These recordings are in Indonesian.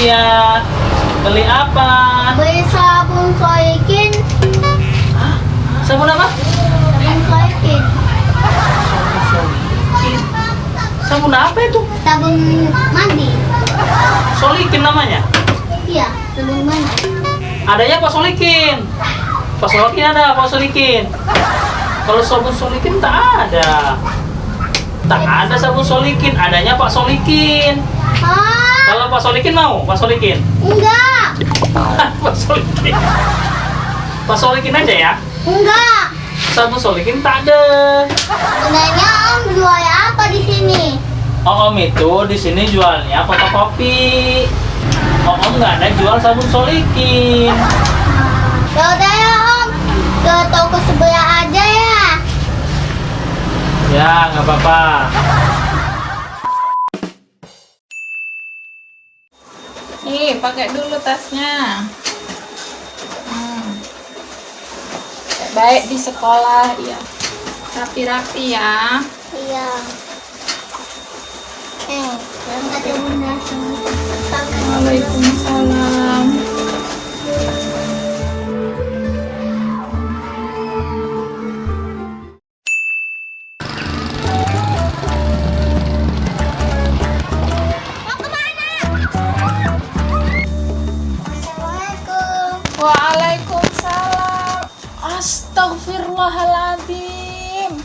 Iya. Beli apa? Beli sabun soikin. Hah? Sabun apa? Sabun soikin. Sabun apa itu? Sabun mandi. Solikin namanya. Iya, sabun mandi. Adanya Pak Solikin. Pak Solikin ada, Pak Solikin. Kalau sabun Solikin tak ada. Tak ada sabun Solikin, adanya Pak Solikin. Ah, Kalau Pak Solikin mau, Pak Solikin. enggak. Pak Solikin. Pak Solikin aja ya. Enggak. Sabun Solikin tak ada. Sebenarnya Om jual apa di sini? Oh, Om itu di sini jualnya fotokopi. Oh, Om nggak ada jual sabun Solikin. Ya udah ya Om, ke toko sebelah aja ya. Ya, nggak apa-apa. Nih, pakai dulu tasnya. Hmm. Baik di sekolah, ya. Rapi-rapi ya. Iya. Eh, Waalaikumsalam. Astagfirullahaladzim.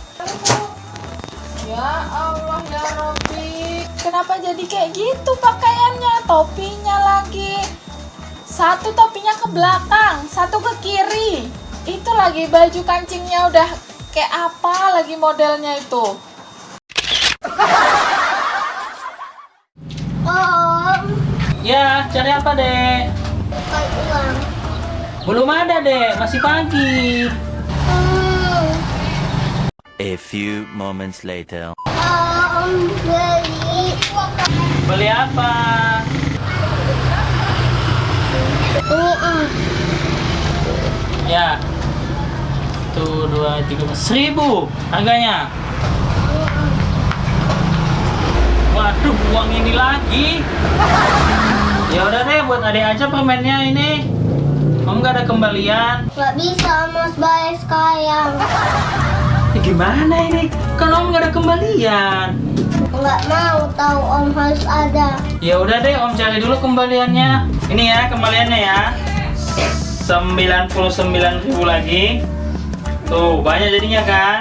Ya Allah ya Robbi. Kenapa jadi kayak gitu pakaiannya? Topinya lagi. Satu topinya ke belakang, satu ke kiri. Itu lagi baju kancingnya udah kayak apa lagi modelnya itu? Om, Ya, cari apa, Dek? uang. Belum ada, Dek. Masih pagi. A few moments later. Om beli Beli apa? ini Om. Ya. Satu, dua, tiga, empat. Seribu harganya. Waduh, uang ini lagi. Ya udah deh, buat adik aja permennya ini. Om nggak ada kembalian. Gak bisa mas bayar sekarang. Ya, gimana ini? Kan Om nggak ada kembalian. Nggak mau tahu Om harus ada. Ya udah deh, Om cari dulu kembaliannya. Ini ya kembaliannya ya. 99.000 lagi. Tuh, banyak jadinya kan?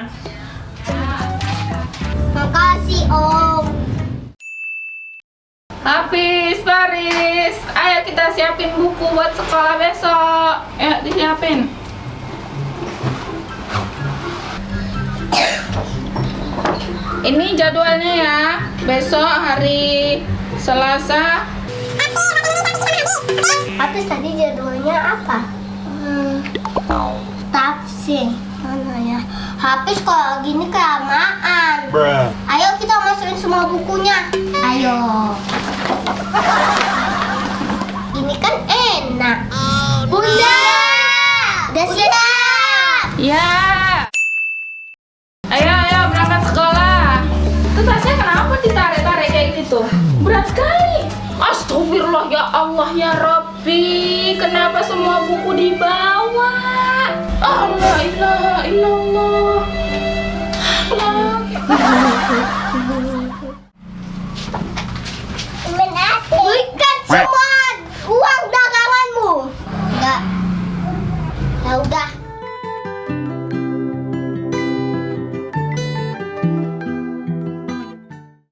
Makasih Om. Habis, Baris. Ayo kita siapin buku buat sekolah besok. Ya, disiapin. Ini jadwalnya ya. Besok hari Selasa. Habis tadi jadwalnya apa? Hmm, tafsir. Mana ya? Habis kalau gini kelamaan. Ayo kita masukin semua bukunya. Ayo. Ini kan enak. Bunda! Udah siap! Ya. Ayo, ayo berangkat sekolah. Itu tasnya kenapa ditarik-tarik kayak gitu? Berat sekali. Astagfirullah ya Allah ya Rabbi. Kenapa semua buku dibawa? Allah ilaha illallah. Allah. Berikan semua uang daganganmu. Enggak. Ya udah.